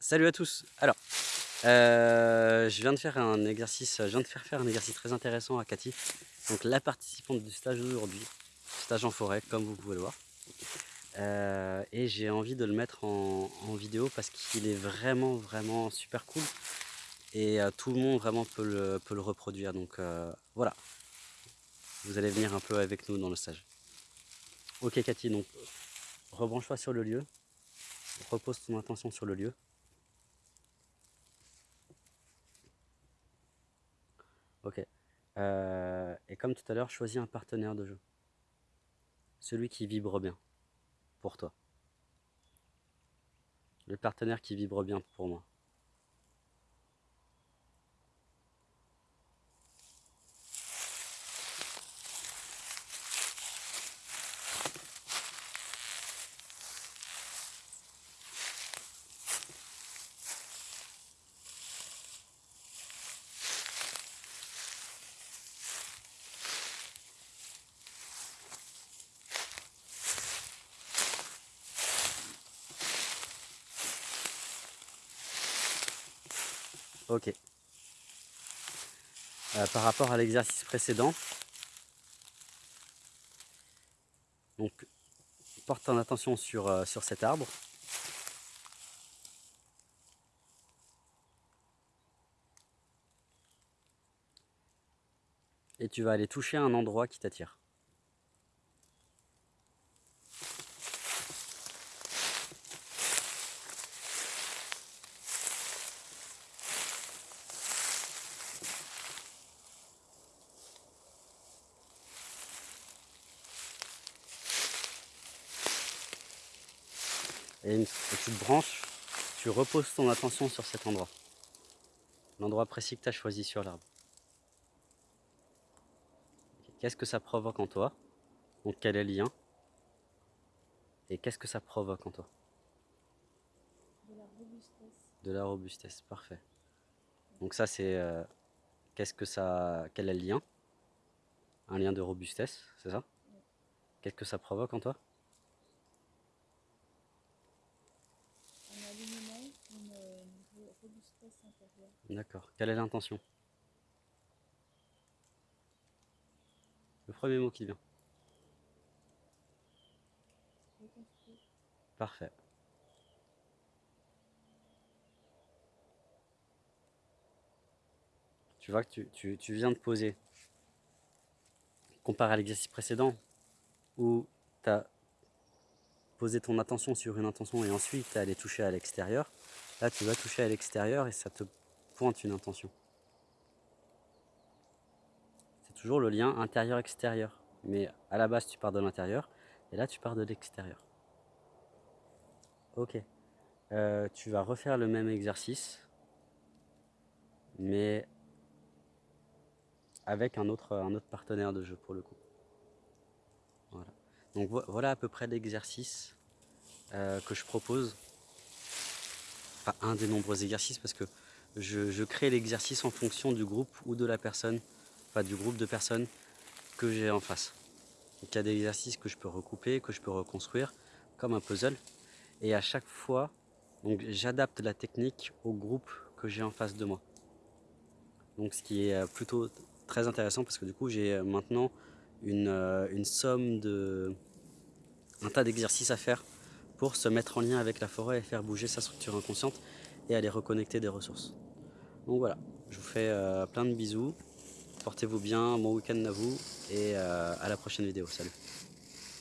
Salut à tous. Alors, euh, je viens de faire un exercice, je viens de faire faire un exercice très intéressant à Cathy, donc la participante du stage d'aujourd'hui, stage en forêt, comme vous pouvez le voir. Euh, et j'ai envie de le mettre en, vidéo parce qu'il est vraiment, vraiment super cool. Et euh, tout le monde vraiment peut le, peut le reproduire. Donc voilà, vous allez venir un peu avec nous dans le stage. Ok Cathy, donc rebranche-toi sur le lieu, repose ton attention sur le lieu. Ok. Euh, et comme tout à l'heure, choisis un partenaire de jeu. Celui qui vibre bien pour toi. Le partenaire qui vibre bien pour moi. Ok. Euh, par rapport à l'exercice précédent, donc porte ton attention sur, euh, sur cet arbre. Et tu vas aller toucher un endroit qui t'attire. Et une petite branche, tu reposes ton attention sur cet endroit. L'endroit précis que tu as choisi sur l'arbre. Qu'est-ce que ça provoque en toi? Donc quel est le lien? Et qu'est-ce que ça provoque en toi? De la robustesse. De la robustesse, parfait. Donc ça c'est... Euh, qu'est-ce que ça... Quel est le lien? Un lien de robustesse, c'est ça? Qu'est-ce que ça provoque en toi? D'accord. Quelle est l'intention? Le premier mot qui vient. Parfait. Tu vois que tu, viens de poser, comparé à l'exercice précédent, où tu as posé ton attention sur une intention et ensuite tu es allé toucher à l'extérieur. Là, tu vas toucher à l'extérieur et ça te pointe une intention. C'est toujours le lien intérieur-extérieur. Mais à la base, tu pars de l'intérieur et là, tu pars de l'extérieur. Ok. Euh, tu vas refaire le même exercice, mais avec un autre, un autre partenaire de jeu pour le coup. Voilà. Donc voilà à peu près l'exercice euh, que je propose. Un des nombreux exercices parce que je, crée l'exercice en fonction du groupe ou de la personne, enfin du groupe de personnes que j'ai en face. il y a des exercices que je peux recouper, que je peux reconstruire, comme un puzzle. Et à chaque fois, j'adapte la technique au groupe que j'ai en face de moi. Donc ce qui est euh, plutôt très intéressant parce que du coup j'ai euh, maintenant une, euh, une somme de un tas d'exercices à faire pour se mettre en lien avec la forêt et faire bouger sa structure inconsciente et aller reconnecter des ressources. Donc voilà, je vous fais euh, plein de bisous, portez-vous bien, bon week-end à vous et euh, à la prochaine vidéo, salut